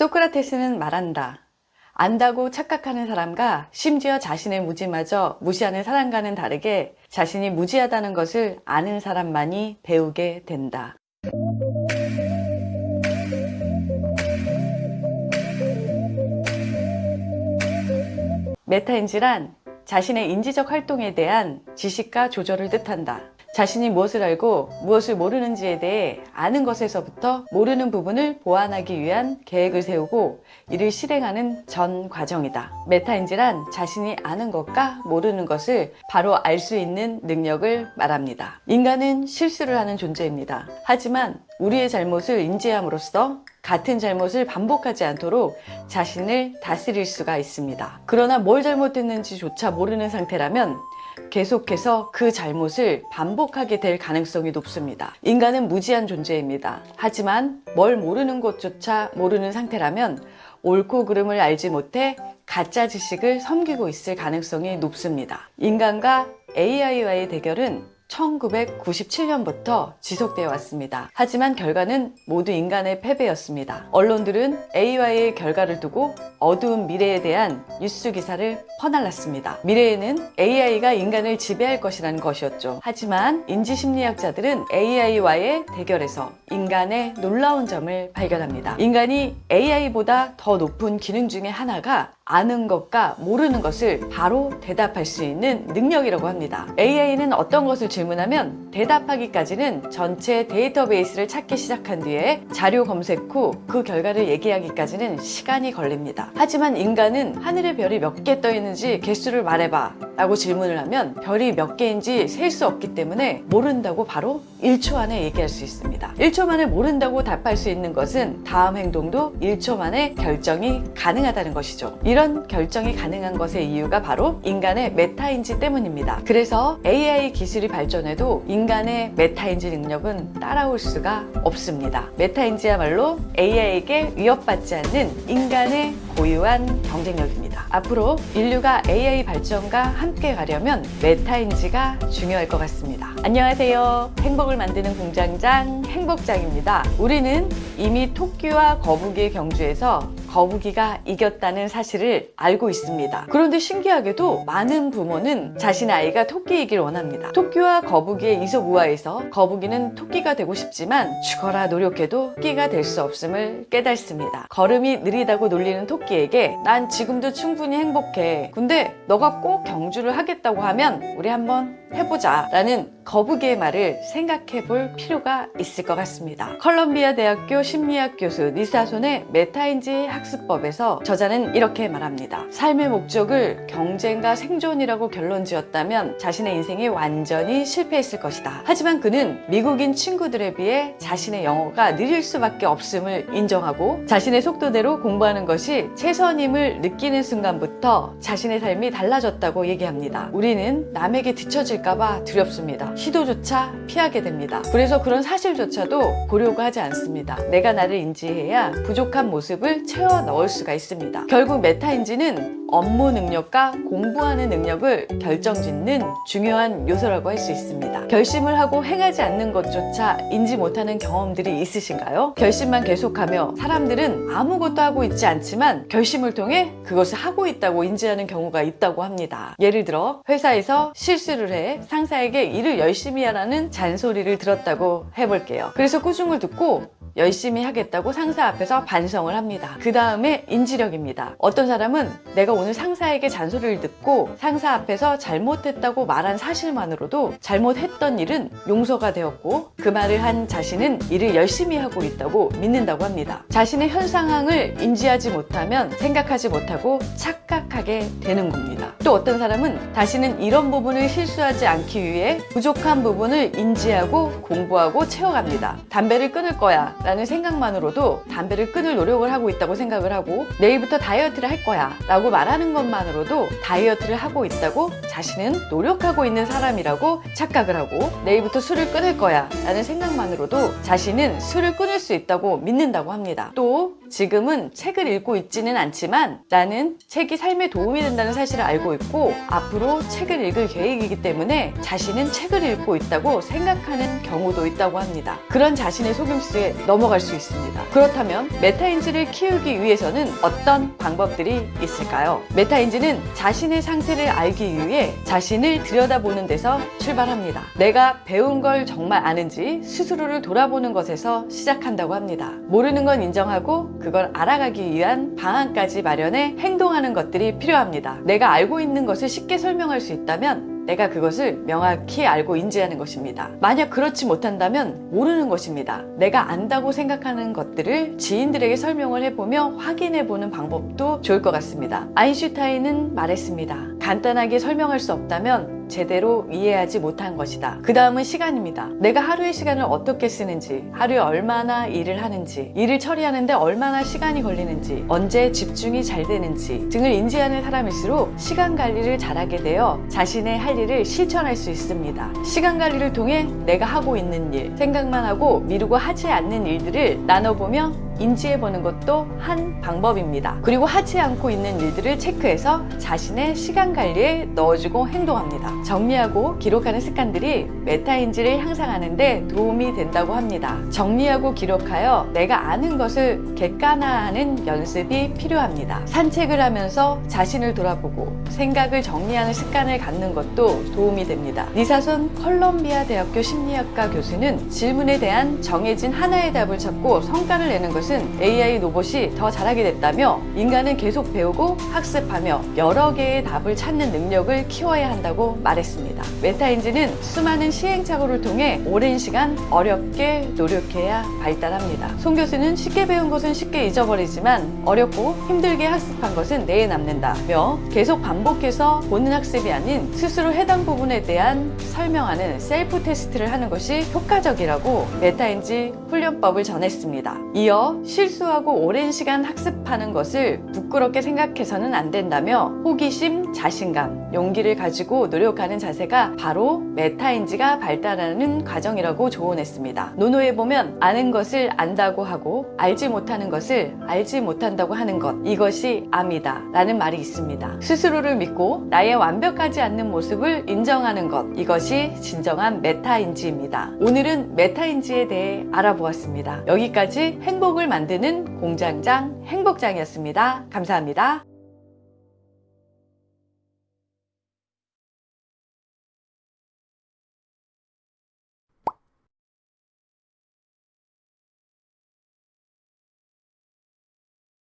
소크라테스는 말한다. 안다고 착각하는 사람과 심지어 자신의 무지마저 무시하는 사람과는 다르게 자신이 무지하다는 것을 아는 사람만이 배우게 된다. 메타인지란 자신의 인지적 활동에 대한 지식과 조절을 뜻한다. 자신이 무엇을 알고 무엇을 모르는지에 대해 아는 것에서부터 모르는 부분을 보완하기 위한 계획을 세우고 이를 실행하는 전 과정이다. 메타인지란 자신이 아는 것과 모르는 것을 바로 알 수 있는 능력을 말합니다. 인간은 실수를 하는 존재입니다. 하지만 우리의 잘못을 인지함으로써 같은 잘못을 반복하지 않도록 자신을 다스릴 수가 있습니다. 그러나 뭘 잘못했는지조차 모르는 상태라면 계속해서 그 잘못을 반복하게 될 가능성이 높습니다. 인간은 무지한 존재입니다. 하지만 뭘 모르는 것조차 모르는 상태라면 옳고 그름을 알지 못해 가짜 지식을 섬기고 있을 가능성이 높습니다. 인간과 AI와의 대결은 1997년부터 지속되어 왔습니다. 하지만 결과는 모두 인간의 패배였습니다. 언론들은 AI의 결과를 두고 어두운 미래에 대한 뉴스 기사를 퍼날랐습니다. 미래에는 AI가 인간을 지배할 것이라는 것이었죠. 하지만 인지심리학자들은 AI와의 대결에서 인간의 놀라운 점을 발견합니다. 인간이 AI보다 더 높은 기능 중에 하나가 아는 것과 모르는 것을 바로 대답할 수 있는 능력이라고 합니다. AI는 어떤 것을 질문하면 대답하기까지는 전체 데이터베이스를 찾기 시작한 뒤에 자료 검색 후 그 결과를 얘기하기까지는 시간이 걸립니다. 하지만 인간은 하늘에 별이 몇 개 떠 있는지 개수를 말해봐 라고 질문을 하면 별이 몇 개인지 셀 수 없기 때문에 모른다고 바로 1초 안에 얘기할 수 있습니다. 1초 만에 모른다고 답할 수 있는 것은 다음 행동도 1초 만에 결정이 가능하다는 것이죠. 이런 결정이 가능한 것의 이유가 바로 인간의 메타인지 때문입니다. 그래서 AI 기술이 발전 해도 인간의 메타인지 능력은 따라올 수가 없습니다. 메타인지야말로 AI에게 위협받지 않는 인간의 고유한 경쟁력입니다. 앞으로 인류가 AI 발전과 함께 가려면 메타인지가 중요할 것 같습니다. 안녕하세요. 행복을 만드는 공장장 행복장입니다. 우리는 이미 토끼와 거북이의 경주에서 거북이가 이겼다는 사실을 알고 있습니다. 그런데 신기하게도 많은 부모는 자신의 아이가 토끼이길 원합니다. 토끼와 거북이의 이솝우화에서 거북이는 토끼가 되고 싶지만 죽어라 노력해도 토끼가 될 수 없음을 깨닫습니다. 걸음이 느리다고 놀리는 토끼에게 난 지금도 충분히 행복해. 근데 너가 꼭 경주를 하겠다고 하면 우리 한번 해보자 라는 거북이의 말을 생각해 볼 필요가 있을 것 같습니다. 컬럼비아 대학교 심리학 교수 리사 손의 메타인지 학습법에서 저자는 이렇게 말합니다. 삶의 목적을 경쟁과 생존이라고 결론 지었다면 자신의 인생이 완전히 실패했을 것이다. 하지만 그는 미국인 친구들에 비해 자신의 영어가 느릴 수밖에 없음을 인정하고 자신의 속도대로 공부하는 것이 최선임을 느끼는 순간부터 자신의 삶이 달라졌다고 얘기합니다. 우리는 남에게 뒤처질 까봐 두렵습니다. 시도조차 피하게 됩니다. 그래서 그런 사실조차도 고려가 하지 않습니다. 내가 나를 인지해야 부족한 모습을 채워 넣을 수가 있습니다. 결국 메타인지는 업무 능력과 공부하는 능력을 결정짓는 중요한 요소라고 할 수 있습니다. 결심을 하고 행하지 않는 것조차 인지 못하는 경험들이 있으신가요? 결심만 계속하며 사람들은 아무것도 하고 있지 않지만 결심을 통해 그것을 하고 있다고 인지하는 경우가 있다고 합니다. 예를 들어 회사에서 실수를 해 상사에게 일을 열심히 하라는 잔소리를 들었다고 해볼게요. 그래서 꾸중을 듣고 열심히 하겠다고 상사 앞에서 반성을 합니다. 그 다음에 인지력입니다. 어떤 사람은 내가 오늘 상사에게 잔소리를 듣고 상사 앞에서 잘못했다고 말한 사실만으로도 잘못했던 일은 용서가 되었고 그 말을 한 자신은 일을 열심히 하고 있다고 믿는다고 합니다. 자신의 현 상황을 인지하지 못하면 생각하지 못하고 착각하게 되는 겁니다. 또 어떤 사람은 다시는 이런 부분을 실수하지 않기 위해 부족한 부분을 인지하고 공부하고 채워갑니다. 담배를 끊을 거야 라는 생각만으로도 담배를 끊을 노력을 하고 있다고 생각을 하고 내일부터 다이어트를 할 거야 라고 말하는 것만으로도 다이어트를 하고 있다고 자신은 노력하고 있는 사람이라고 착각을 하고 내일부터 술을 끊을 거야 라는 생각만으로도 자신은 술을 끊을 수 있다고 믿는다고 합니다. 또 지금은 책을 읽고 있지는 않지만 나는 책이 삶에 도움이 된다는 사실을 알고 있고 앞으로 책을 읽을 계획이기 때문에 자신은 책을 읽고 있다고 생각하는 경우도 있다고 합니다. 그런 자신의 속임수에 넘어갈 수 있습니다. 그렇다면 메타인지를 키우기 위해서는 어떤 방법들이 있을까요? 메타인지는 자신의 상태를 알기 위해 자신을 들여다보는 데서 출발합니다. 내가 배운 걸 정말 아는지 스스로를 돌아보는 것에서 시작한다고 합니다. 모르는 건 인정하고 그걸 알아가기 위한 방안까지 마련해 행동하는 것들이 필요합니다. 내가 알고 있는 것을 쉽게 설명할 수 있다면 내가 그것을 명확히 알고 인지하는 것입니다. 만약 그렇지 못한다면 모르는 것입니다. 내가 안다고 생각하는 것들을 지인들에게 설명을 해보며 확인해보는 방법도 좋을 것 같습니다. 아인슈타인은 말했습니다. 간단하게 설명할 수 없다면 제대로 이해하지 못한 것이다. 그 다음은 시간입니다. 내가 하루의 시간을 어떻게 쓰는지, 하루에 얼마나 일을 하는지, 일을 처리하는데 얼마나 시간이 걸리는지, 언제 집중이 잘 되는지 등을 인지하는 사람일수록 시간 관리를 잘하게 되어 자신의 할 일을 실천할 수 있습니다. 시간 관리를 통해 내가 하고 있는 일, 생각만 하고 미루고 하지 않는 일들을 나눠보며 인지해보는 것도 한 방법입니다. 그리고 하지 않고 있는 일들을 체크해서 자신의 시간 관리에 넣어주고 행동합니다. 정리하고 기록하는 습관들이 메타인지를 향상하는 데 도움이 된다고 합니다. 정리하고 기록하여 내가 아는 것을 객관화하는 연습이 필요합니다. 산책을 하면서 자신을 돌아보고 생각을 정리하는 습관을 갖는 것도 도움이 됩니다. 니사손 컬럼비아 대학교 심리학과 교수는 질문에 대한 정해진 하나의 답을 찾고 성과를 내는 것은 AI 로봇이 더 잘하게 됐다며 인간은 계속 배우고 학습하며 여러 개의 답을 찾는 능력을 키워야 한다고 말했습니다. 메타인지는 수많은 시행착오를 통해 오랜 시간 어렵게 노력해야 발달합니다. 송 교수는 쉽게 배운 것은 쉽게 잊어버리지만 어렵고 힘들게 학습한 것은 뇌에 남는다며 계속 반복해서 보는 학습이 아닌 스스로 해당 부분에 대한 설명하는 셀프 테스트를 하는 것이 효과적이라고 메타인지 훈련법을 전했습니다. 이어 실수하고 오랜 시간 학습하는 것을 부끄럽게 생각해서는 안 된다며 호기심, 자신감, 용기를 가지고 노력하는 자세가 바로 메타인지가 발달하는 과정이라고 조언했습니다. 논어에 보면 아는 것을 안다고 하고 알지 못하는 것을 알지 못한다고 하는 것 이것이 앎이다 라는 말이 있습니다. 스스로를 믿고 나의 완벽하지 않는 모습을 인정하는 것 이것이 진정한 메타인지입니다. 오늘은 메타인지에 대해 알아보았습니다. 여기까지 행복을 만드는 공장장 행복장이었습니다. 감사합니다.